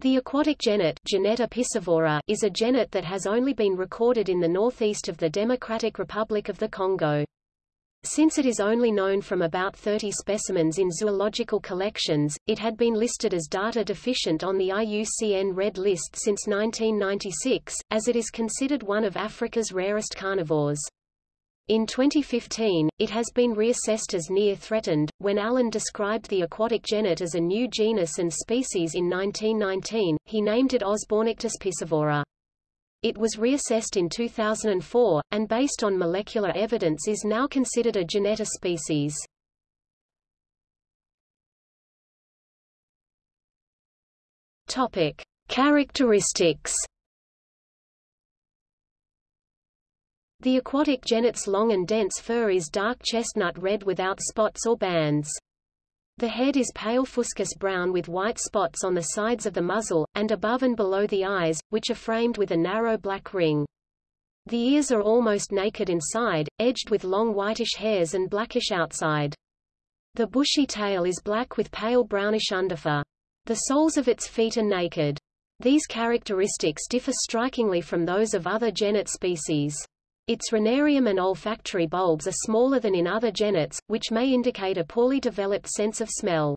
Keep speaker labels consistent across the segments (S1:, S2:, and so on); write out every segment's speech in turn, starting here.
S1: The aquatic genet Genetta piscivora is a genet that has only been recorded in the northeast of the Democratic Republic of the Congo. Since it is only known from about 30 specimens in zoological collections, it had been listed as data deficient on the IUCN Red List since 1996, as it is considered one of Africa's rarest carnivores. In 2015, it has been reassessed as near threatened. When Allen described the aquatic genet as a new genus and species in 1919, he named it Osbornictis piscivora. It was reassessed in 2004, and based on molecular evidence is now considered a genetta species. Topic: Characteristics The aquatic genet's long and dense fur is dark chestnut red without spots or bands. The head is pale fuscous brown with white spots on the sides of the muzzle, and above and below the eyes, which are framed with a narrow black ring. The ears are almost naked inside, edged with long whitish hairs and blackish outside. The bushy tail is black with pale brownish underfur. The soles of its feet are naked. These characteristics differ strikingly from those of other genet species. Its rhinarium and olfactory bulbs are smaller than in other genets, which may indicate a poorly developed sense of smell.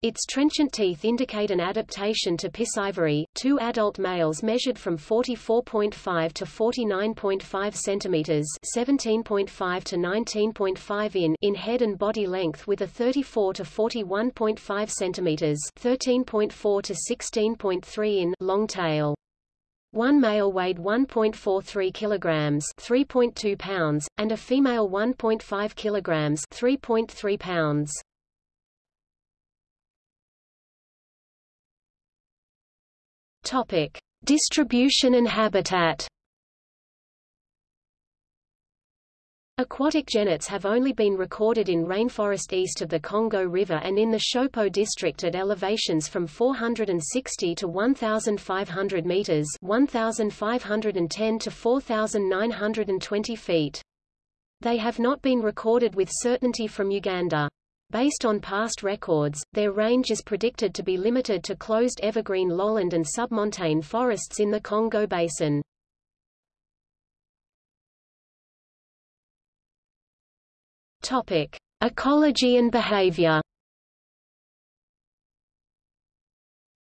S1: Its trenchant teeth indicate an adaptation to piscivory. Two adult males measured from 44.5 to 49.5 centimeters (17.5 to 19.5 in) in head and body length with a 34 to 41.5 centimeters (13.4 to 16.3 in) long tail. One male weighed 1.43 kilograms, 3.2 pounds, and a female 1.5 kilograms, 3.3 pounds. Topic: Distribution and habitat. Aquatic genets have only been recorded in rainforest east of the Congo River and in the Shopo district at elevations from 460 to 1,500 meters 1,510 to 4,920 feet. They have not been recorded with certainty from Uganda. Based on past records, their range is predicted to be limited to closed evergreen lowland and submontane forests in the Congo Basin. Topic: Ecology and behavior.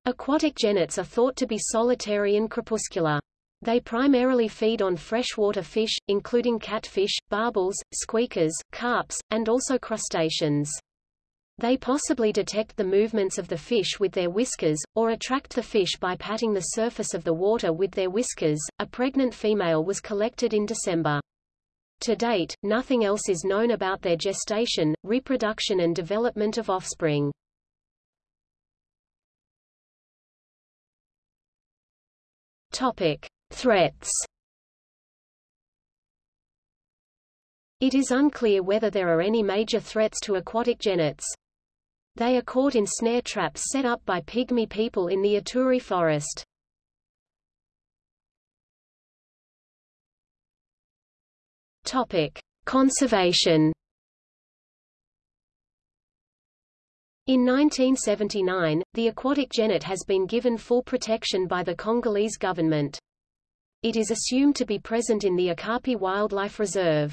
S1: Aquatic genets are thought to be solitary and crepuscular. They primarily feed on freshwater fish, including catfish, barbels, squeakers, carps, and also crustaceans. They possibly detect the movements of the fish with their whiskers, or attract the fish by patting the surface of the water with their whiskers. A pregnant female was collected in December. To date, nothing else is known about their gestation, reproduction and development of offspring. Topic: Threats. It is unclear whether there are any major threats to aquatic genets. They are caught in snare traps set up by pygmy people in the Ituri forest. Topic: Conservation. In 1979, the aquatic genet has been given full protection by the Congolese government. It is assumed to be present in the Okapi Wildlife Reserve.